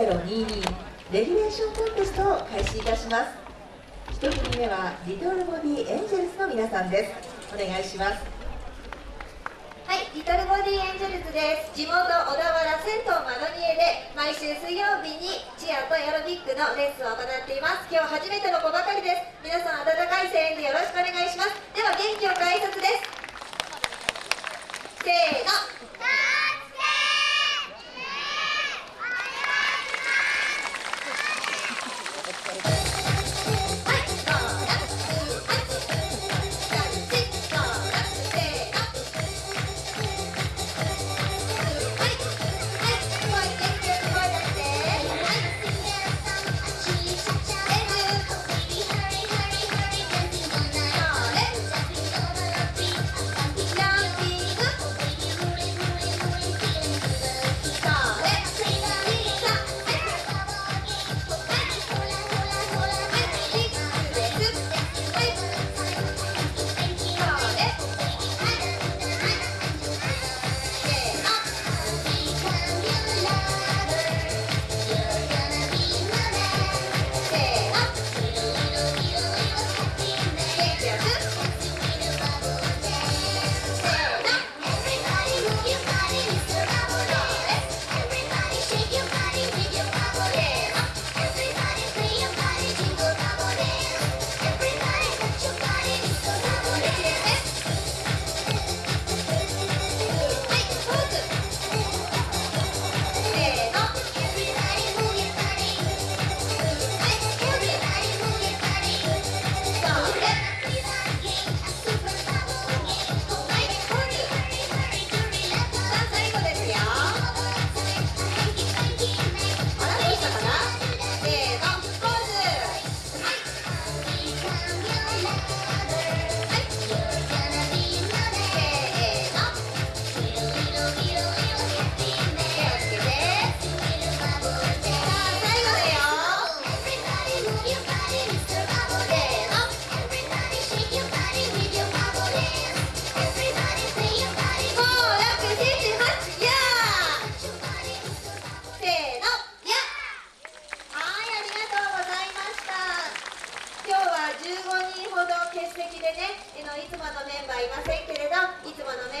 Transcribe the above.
2022レギュレーションコンテストを開始いたします。1組目はリトルボディエンジェルスの皆さんです。お願いします。はい、リトルボディエンジェルズです。地元小田原銭湯マドニエで毎週水曜日にチアとエアロビックのレッスンを行っています。今日初めての子ばかりです。皆さん温かい声援でよろしくお願いします。15人ほど欠席でねいつものメンバーいませんけれどいつものメンバー